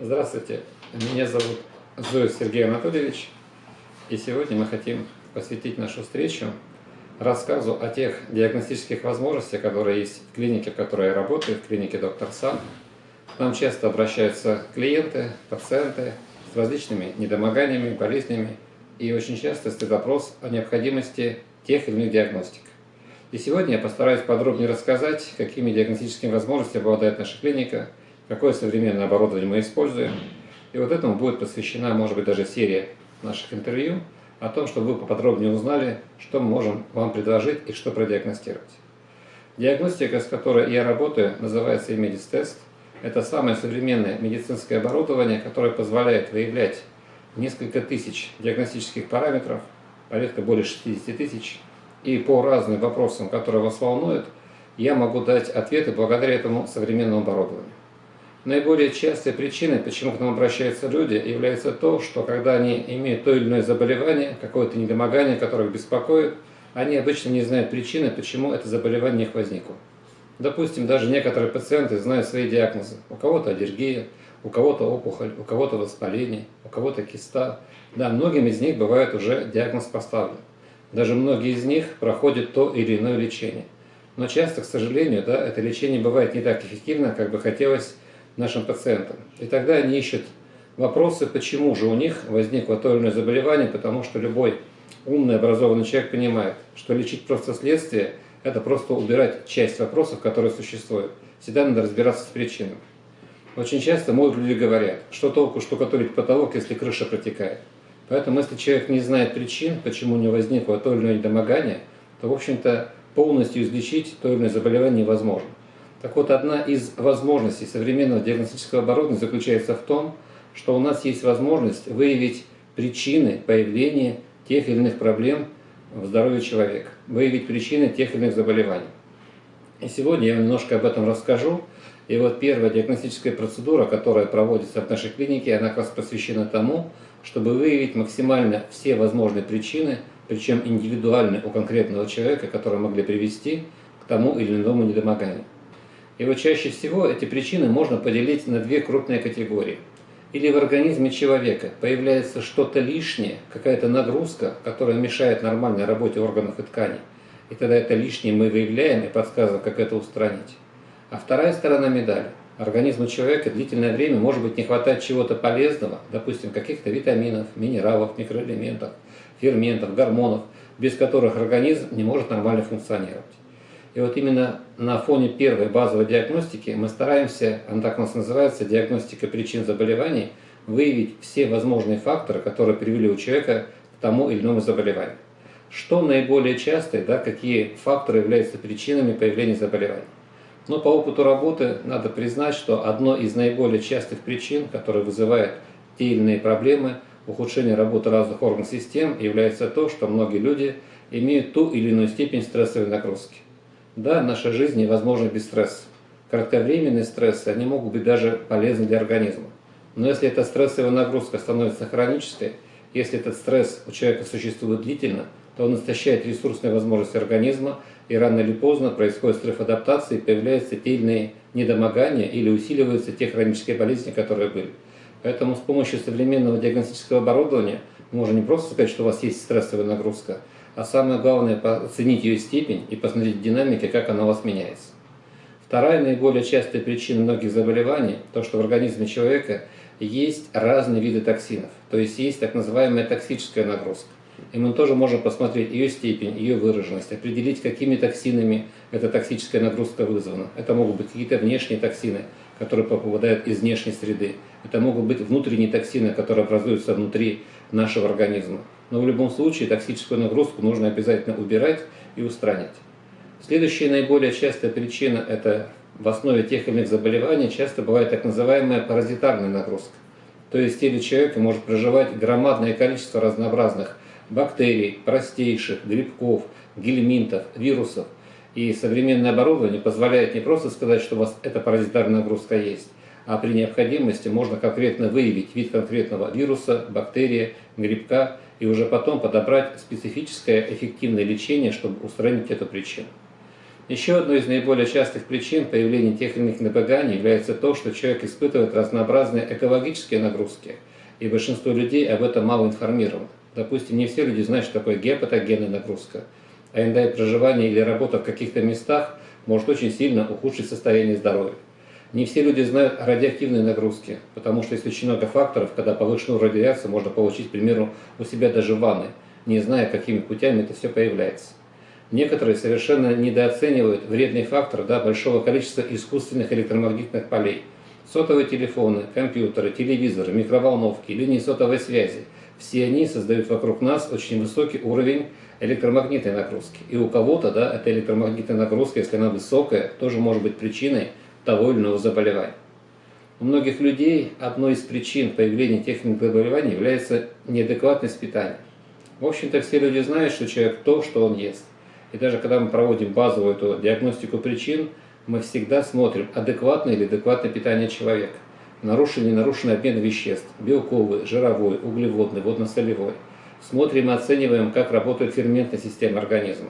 Здравствуйте, меня зовут Зоев Сергей Анатольевич, и сегодня мы хотим посвятить нашу встречу рассказу о тех диагностических возможностях, которые есть в клинике, в которой я работаю, в клинике Доктор Сан. К нам часто обращаются клиенты, пациенты с различными недомоганиями, болезнями, и очень часто стоит вопрос о необходимости тех или иных диагностик. И сегодня я постараюсь подробнее рассказать, какими диагностическими возможностями обладает наша клиника – какое современное оборудование мы используем. И вот этому будет посвящена, может быть, даже серия наших интервью о том, чтобы вы поподробнее узнали, что мы можем вам предложить и что продиагностировать. Диагностика, с которой я работаю, называется Test. Это самое современное медицинское оборудование, которое позволяет выявлять несколько тысяч диагностических параметров, порядка более 60 тысяч, и по разным вопросам, которые вас волнуют, я могу дать ответы благодаря этому современному оборудованию. Наиболее частой причиной, почему к нам обращаются люди, является то, что когда они имеют то или иное заболевание, какое-то недомогание, которое их беспокоит, они обычно не знают причины, почему это заболевание у них возникло. Допустим, даже некоторые пациенты знают свои диагнозы. У кого-то аллергия, у кого-то опухоль, у кого-то воспаление, у кого-то киста. Да, многим из них бывает уже диагноз поставлен. Даже многие из них проходят то или иное лечение. Но часто, к сожалению, да, это лечение бывает не так эффективно, как бы хотелось нашим пациентам. И тогда они ищут вопросы, почему же у них возникло то или иное заболевание, потому что любой умный, образованный человек понимает, что лечить просто следствие – это просто убирать часть вопросов, которые существуют. Всегда надо разбираться с причинами. Очень часто могут люди говорят, что толку штукатурить потолок, если крыша протекает. Поэтому, если человек не знает причин, почему у него возникло то или иное недомогание, то, в общем-то, полностью излечить то или иное заболевание невозможно. Так вот, одна из возможностей современного диагностического оборудования заключается в том, что у нас есть возможность выявить причины появления тех или иных проблем в здоровье человека, выявить причины тех или иных заболеваний. И сегодня я немножко об этом расскажу. И вот первая диагностическая процедура, которая проводится в нашей клинике, она как раз посвящена тому, чтобы выявить максимально все возможные причины, причем индивидуальные у конкретного человека, которые могли привести к тому или иному недомоганию. И вот чаще всего эти причины можно поделить на две крупные категории. Или в организме человека появляется что-то лишнее, какая-то нагрузка, которая мешает нормальной работе органов и тканей. И тогда это лишнее мы выявляем и подсказываем, как это устранить. А вторая сторона медали. Организму человека длительное время может быть не хватать чего-то полезного, допустим, каких-то витаминов, минералов, микроэлементов, ферментов, гормонов, без которых организм не может нормально функционировать. И вот именно на фоне первой базовой диагностики мы стараемся, она так у нас называется, диагностика причин заболеваний, выявить все возможные факторы, которые привели у человека к тому или иному заболеванию. Что наиболее часто, да, какие факторы являются причинами появления заболеваний? Но по опыту работы надо признать, что одной из наиболее частых причин, которые вызывают те или иные проблемы, ухудшение работы разных органов систем, является то, что многие люди имеют ту или иную степень стрессовой нагрузки. Да, наша жизнь невозможна без стресса. Кратковременные стрессы, они могут быть даже полезны для организма. Но если эта стрессовая нагрузка становится хронической, если этот стресс у человека существует длительно, то он истощает ресурсные возможности организма, и рано или поздно происходит стресс-адаптация, и появляются те или иные недомогания или усиливаются те хронические болезни, которые были. Поэтому с помощью современного диагностического оборудования можно не просто сказать, что у вас есть стрессовая нагрузка, а самое главное оценить ее степень и посмотреть динамики, как она у вас меняется. Вторая наиболее частая причина многих заболеваний – то, что в организме человека есть разные виды токсинов, то есть есть так называемая токсическая нагрузка. И мы тоже можем посмотреть ее степень, ее выраженность, определить, какими токсинами эта токсическая нагрузка вызвана. Это могут быть какие-то внешние токсины, которые попадают из внешней среды. Это могут быть внутренние токсины, которые образуются внутри нашего организма. Но в любом случае токсическую нагрузку нужно обязательно убирать и устранять. Следующая наиболее частая причина – это в основе тех или иных заболеваний часто бывает так называемая паразитарная нагрузка. То есть теле человека может проживать громадное количество разнообразных бактерий, простейших, грибков, гельминтов, вирусов. И современное оборудование позволяет не просто сказать, что у вас эта паразитарная нагрузка есть, а при необходимости можно конкретно выявить вид конкретного вируса, бактерии, грибка и уже потом подобрать специфическое эффективное лечение, чтобы устранить эту причину. Еще одной из наиболее частых причин появления тех или иных набеганий является то, что человек испытывает разнообразные экологические нагрузки, и большинство людей об этом мало информировано. Допустим, не все люди знают, что такое гепатогенная нагрузка, а иногда и проживание или работа в каких-то местах может очень сильно ухудшить состояние здоровья. Не все люди знают о радиоактивной нагрузке, потому что есть очень много факторов, когда повышенную радиацию можно получить, к примеру, у себя даже в ванной, не зная, какими путями это все появляется. Некоторые совершенно недооценивают вредный фактор да, большого количества искусственных электромагнитных полей. Сотовые телефоны, компьютеры, телевизоры, микроволновки, линии сотовой связи – все они создают вокруг нас очень высокий уровень электромагнитной нагрузки. И у кого-то да, эта электромагнитная нагрузка, если она высокая, тоже может быть причиной того или иного заболевания. У многих людей одной из причин появления тех заболеваний является неадекватность питания. В общем-то, все люди знают, что человек то, что он ест. И даже когда мы проводим базовую эту диагностику причин, мы всегда смотрим, адекватное или адекватное питание человека. Нарушен или нарушенный обмен веществ, белковый, жировой, углеводный, водно-солевой. Смотрим и оцениваем, как работает ферментная система организма.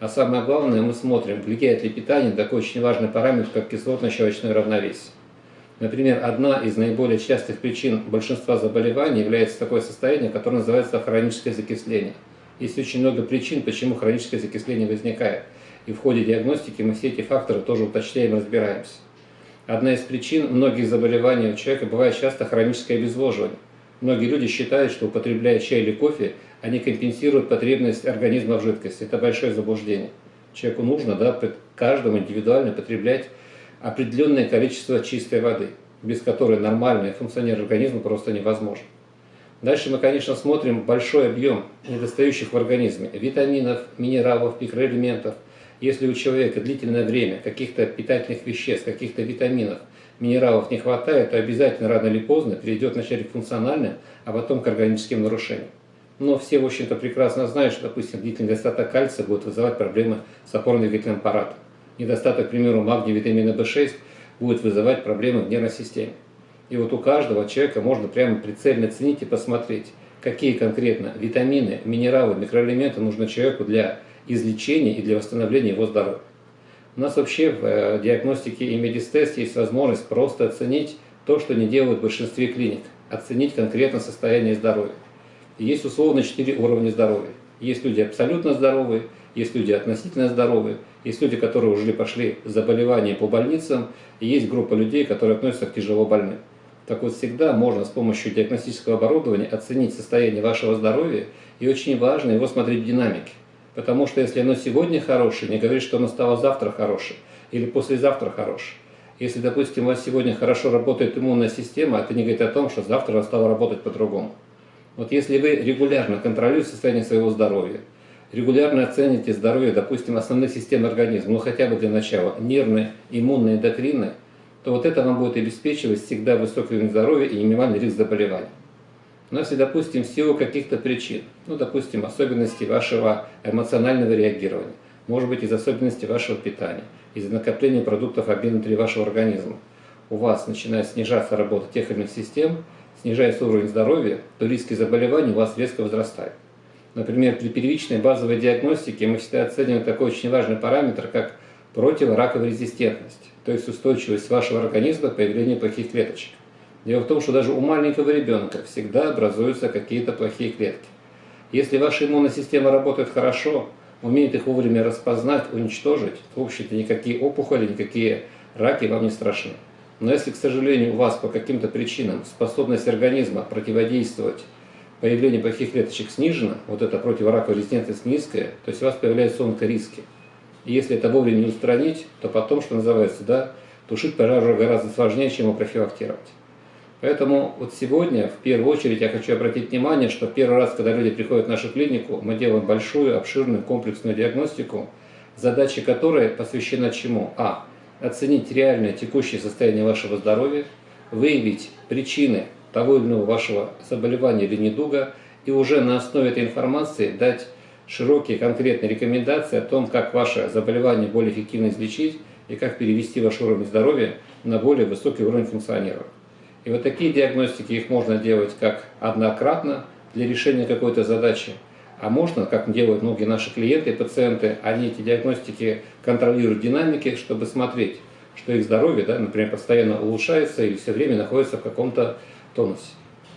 А самое главное, мы смотрим, влияет ли питание такой очень важный параметр, как кислотно-щелочное равновесие. Например, одна из наиболее частых причин большинства заболеваний является такое состояние, которое называется хроническое закисление. Есть очень много причин, почему хроническое закисление возникает. И в ходе диагностики мы все эти факторы тоже уточняем и разбираемся. Одна из причин многих заболеваний у человека бывает часто хроническое обезвоживание. Многие люди считают, что употребляя чай или кофе, они компенсируют потребность организма в жидкости. Это большое заблуждение. Человеку нужно да, каждому индивидуально потреблять определенное количество чистой воды, без которой нормальное функционирование организма просто невозможно. Дальше мы, конечно, смотрим большой объем недостающих в организме витаминов, минералов, микроэлементов – если у человека длительное время каких-то питательных веществ, каких-то витаминов, минералов не хватает, то обязательно рано или поздно перейдет вначале к функциональным, а потом к органическим нарушениям. Но все, в общем-то, прекрасно знают, что, допустим, длительный недостаток кальция будет вызывать проблемы с опорно-двигательным аппаратом. Недостаток, к примеру, магния, витамина В6 будет вызывать проблемы в нервной системе. И вот у каждого человека можно прямо прицельно оценить и посмотреть, какие конкретно витамины, минералы, микроэлементы нужны человеку для излечения и для восстановления его здоровья. У нас вообще в э, диагностике и медистесте есть возможность просто оценить то, что не делают в большинстве клиник, оценить конкретно состояние здоровья. Есть условно четыре уровня здоровья. Есть люди абсолютно здоровые, есть люди относительно здоровые, есть люди, которые уже пошли заболевания по больницам, и есть группа людей, которые относятся к тяжело больным. Так вот, всегда можно с помощью диагностического оборудования оценить состояние вашего здоровья, и очень важно его смотреть в динамике. Потому что если оно сегодня хорошее, не говорит, что оно стало завтра хорошее или послезавтра хорошее. Если, допустим, у вас сегодня хорошо работает иммунная система, это не говорит о том, что завтра она стала работать по-другому. Вот если вы регулярно контролируете состояние своего здоровья, регулярно оцените здоровье, допустим, основных систем организма, ну хотя бы для начала, нервные, иммунные, эндокринные, то вот это вам будет обеспечивать всегда высокий уровень здоровья и минимальный риск заболеваний. Но если, допустим, в силу каких-то причин, ну, допустим, особенностей вашего эмоционального реагирования, может быть, из особенностей вашего питания, из накопления продуктов обмена внутри вашего организма, у вас начинает снижаться работа тех или иных систем, снижается уровень здоровья, то риски заболеваний у вас резко возрастают. Например, при первичной базовой диагностике мы всегда оцениваем такой очень важный параметр, как противораковая резистентность, то есть устойчивость вашего организма к появлению плохих клеточек. Дело в том, что даже у маленького ребенка всегда образуются какие-то плохие клетки. Если ваша иммунная система работает хорошо, умеет их вовремя распознать, уничтожить, то, в общем-то, никакие опухоли, никакие раки вам не страшны. Но если, к сожалению, у вас по каким-то причинам способность организма противодействовать появлению плохих клеточек снижена, вот эта противораковая резистентность низкая, то есть у вас появляются онкориски. И если это вовремя не устранить, то потом, что называется, да, тушить пожар гораздо сложнее, чем его профилактировать. Поэтому вот сегодня, в первую очередь, я хочу обратить внимание, что первый раз, когда люди приходят в нашу клинику, мы делаем большую, обширную, комплексную диагностику, задача которой посвящена чему? А. Оценить реальное текущее состояние вашего здоровья, выявить причины того или иного вашего заболевания или недуга, и уже на основе этой информации дать широкие конкретные рекомендации о том, как ваше заболевание более эффективно излечить и как перевести ваш уровень здоровья на более высокий уровень функционирования. И вот такие диагностики, их можно делать как однократно для решения какой-то задачи, А можно, как делают многие наши клиенты и пациенты, они эти диагностики контролируют динамики, чтобы смотреть, что их здоровье, да, например, постоянно улучшается или все время находится в каком-то тонусе.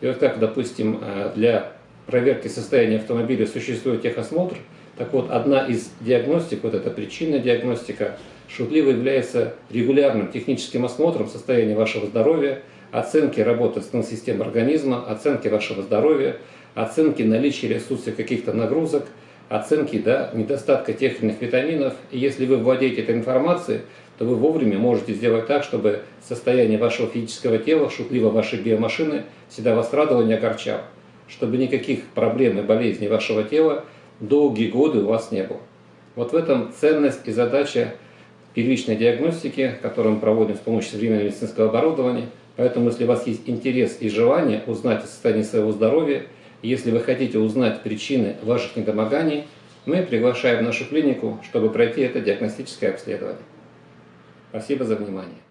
И вот как, допустим, э, для проверки состояния автомобиля существует техосмотр, так вот, одна из диагностик, вот эта причинная диагностика, шутливо является регулярным техническим осмотром состояния вашего здоровья, оценки работы системы организма, оценки вашего здоровья, оценки наличия ресурсов каких-то нагрузок, оценки да, недостатка тех или иных витаминов. И если вы владеете этой информацией, то вы вовремя можете сделать так, чтобы состояние вашего физического тела, шутливо вашей биомашины, всегда вас радовало не огорчало. Чтобы никаких проблем и болезней вашего тела долгие годы у вас не было. Вот в этом ценность и задача первичной диагностики, которую мы проводим с помощью современного медицинского оборудования. Поэтому, если у вас есть интерес и желание узнать о состоянии своего здоровья, если вы хотите узнать причины ваших недомоганий, мы приглашаем в нашу клинику, чтобы пройти это диагностическое обследование. Спасибо за внимание.